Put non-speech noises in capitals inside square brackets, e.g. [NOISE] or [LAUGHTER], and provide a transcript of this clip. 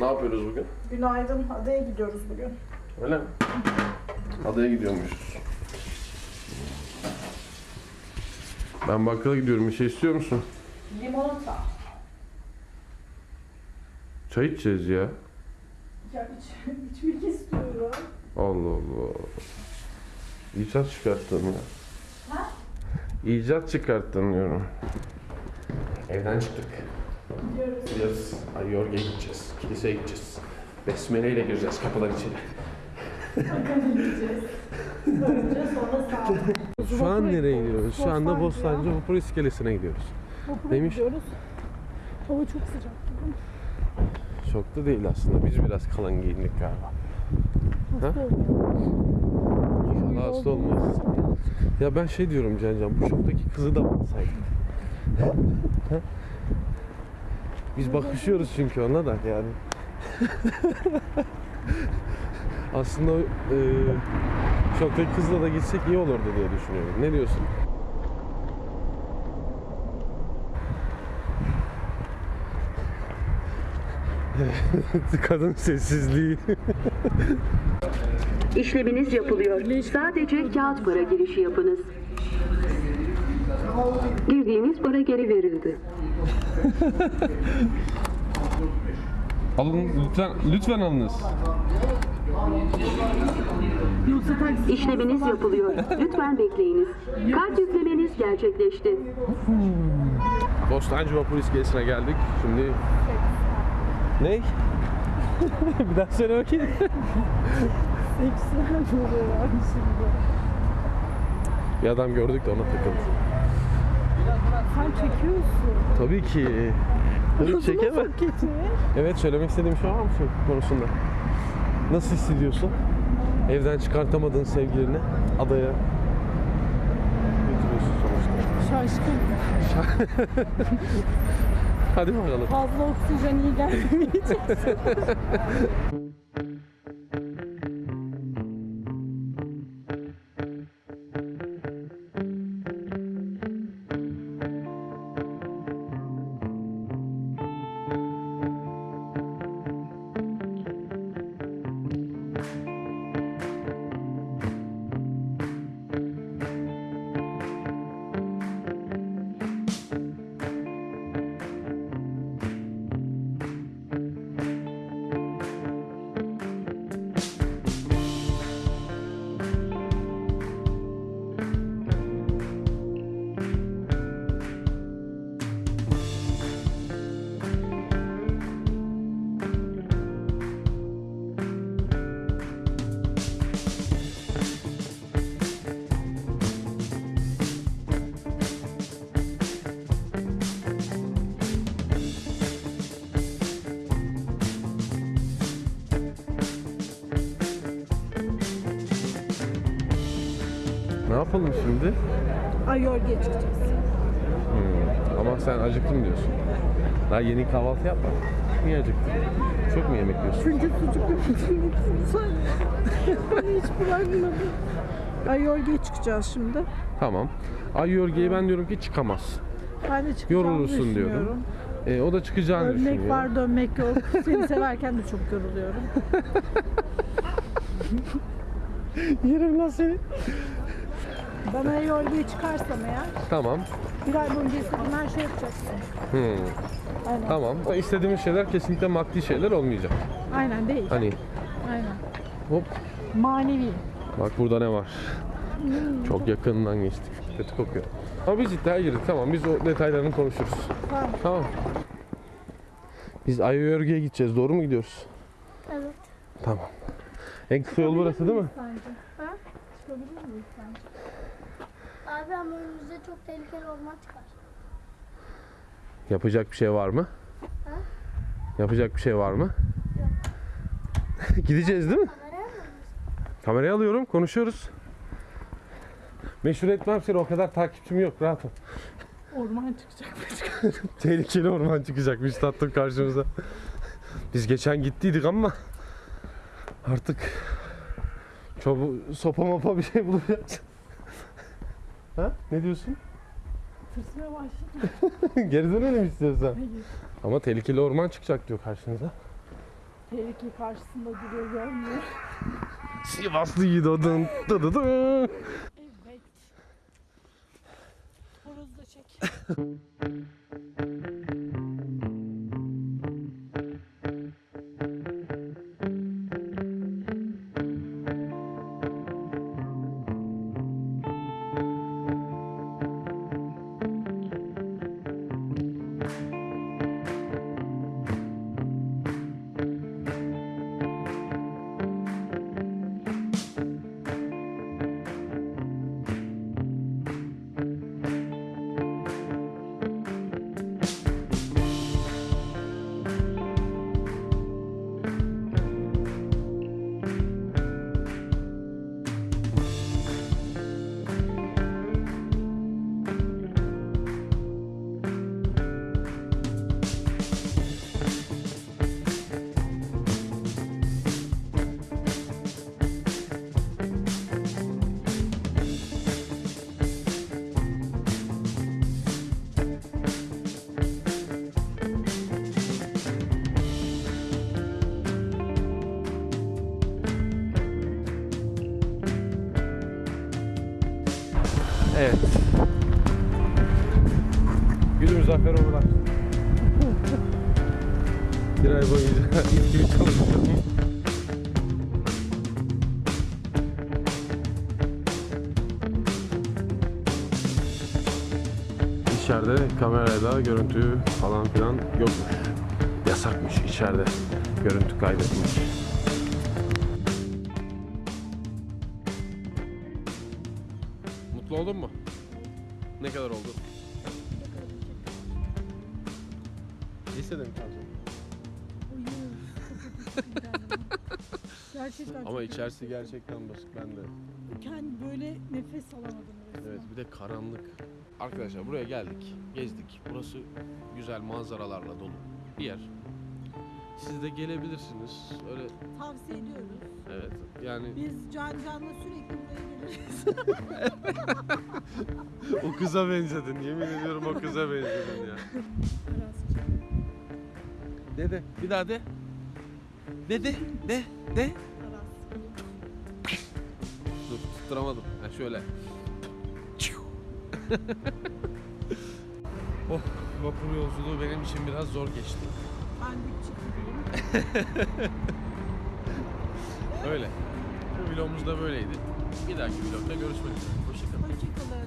Ne yapıyoruz bugün? Günaydın. Adaya gidiyoruz bugün. Öyle mi? Adaya gidiyormuşuz. Ben bakkala gidiyorum. Bir şey istiyor musun? Limonata. Çay içeceğiz ya. Ya iç, [LAUGHS] içmek istiyorum. Allah Allah. İcat çıkarttın ya. Ha? İcat çıkarttın diyorum. Evden çıktık. Gidiyoruz. Gidiyoruz. Ayorge'ye gideceğiz. Kiliseye gideceğiz. Besmele ile gireceğiz kapıdan içeri. Bakalım gideceğiz. Önce sonra sağ Şu an nereye gidiyoruz? Şu anda Bostancı Vapur İskelesi'ne gidiyoruz. Vapura Neymiş? gidiyoruz. Hava çok sıcak bugün. Çok da değil aslında. Biz biraz kalın giyindik galiba. Hasta. İnşallah hasta olmayız. Ya ben şey diyorum Cancan, bu şoktaki kızı da? Ha? [LAUGHS] Biz bakışıyoruz çünkü ona da yani. Aslında e, şoktaki kızla da gitsek iyi olurdu diye düşünüyorum. Ne diyorsun? [LAUGHS] Kadın sessizliği. İşleminiz yapılıyor. Sadece kağıt para girişi yapınız. Girdiğiniz para geri verildi. [LAUGHS] Alın lütfen lütfen alınız. İşleminiz yapılıyor. Lütfen bekleyiniz. Kart yüklemeniz gerçekleşti. Bostancı Vapur İskelesi'ne geldik. Şimdi... Ne? [LAUGHS] bir daha söyle bakayım. Seksüel oluyorlar şimdi. Bir adam gördük de ona takıldı. Sen çekiyorsun. Tabii ki. Tabii çekemem. Evet söylemek istediğim şey var mı şey konusunda? Nasıl hissediyorsun? Evden çıkartamadığın sevgilini adaya götürüyorsun sonuçta. Şaşkın. [LAUGHS] Hadi bakalım. Fazla oksijen iyi gelmeyecek. [LAUGHS] yapalım şimdi? Ay yorge çıkacağız. Hmm, Ama sen acıktım diyorsun. Daha yeni kahvaltı yapmadın. Niye acıktın? Çok mu yemek yiyorsun? Çünkü sucuklu bütün Hiç bırakmadım. Ay yorge çıkacağız şimdi. Tamam. Ay Yorge'ye ben diyorum ki çıkamaz. Ben de çıkacağımı Yorulursun diyorum. E, o da çıkacağını Ölmek düşünüyor. var dönmek yok. Seni severken de çok yoruluyorum. [LAUGHS] Yerim lan seni. Bana yorgaya çıkarsam eğer Tamam. bir ay boyunca istediğim her şey yapacaksın. Hmm. Aynen. Tamam. İstediğimiz şeyler kesinlikle maddi şeyler olmayacak. Aynen değil. Hani Aynen. hop Manevi. bak burada ne var. Çok yakından geçtik. Kötü kokuyor. Ama biz iddiaya girdik. Tamam biz o detaylarını konuşuruz. Tamam. Tamam. Biz Ayörge'ye gideceğiz. Doğru mu gidiyoruz? Evet. Tamam. En kısa yol burası değil mi? Sence? Ha? Çıkabilir miyiz sence? Abi ama önümüzde çok tehlikeli orman çıkar. Yapacak bir şey var mı? Ha? Yapacak bir şey var mı? [LAUGHS] Gideceğiz değil mi? Kameraya mı? Kamerayı alıyorum, konuşuyoruz. Meşhur etmem seni, o kadar takipçim yok, rahat ol. Orman çıkacak mı? [LAUGHS] Tehlikeli orman çıkacakmış tatlım karşımıza. Biz geçen gittiydik ama artık çobu, sopa mopa bir şey bulacağız. Ha? Ne diyorsun? Tırsmaya başladım. [LAUGHS] Geri dönelim istiyorsan. Hayır. Ama tehlikeli orman çıkacak diyor karşınıza. Tehlike karşısında duruyor görmüyor. Sivaslı yiğit odun. Dı dı dı. Evet. Horozu da çek. [LAUGHS] Evet. Günümüz zafer olarak. Bir ay boyunca [LAUGHS] ilk gibi çalıştım. İçeride kamerayla görüntü falan filan yokmuş. Yasakmış içeride görüntü kaydetmek. Oldun mu? Ne kadar oldu? Lisede mi kalacaksın? Gerçekten Ama çok içerisi kötü. gerçekten basit. Ben de. Kendi böyle nefes alamadım resmen. Evet bir de karanlık. Arkadaşlar buraya geldik. Gezdik. Burası güzel manzaralarla dolu bir yer. Siz de gelebilirsiniz. Öyle Tavsiye ediyoruz. evet yani Biz Can Can'la sürekli buraya geliriz. [LAUGHS] o kıza benzedin. Yemin ediyorum o kıza benzedin ya. Aras'cığım. De de. Bir daha de. De de. De. Dur tutturamadım. Ha şöyle. [LAUGHS] oh vapur yolculuğu benim için biraz zor geçti. Öyle. Bu vlogumuz da böyleydi. Bir dahaki vlogda görüşmek üzere. Hoşçakalın. Hoşçakalın.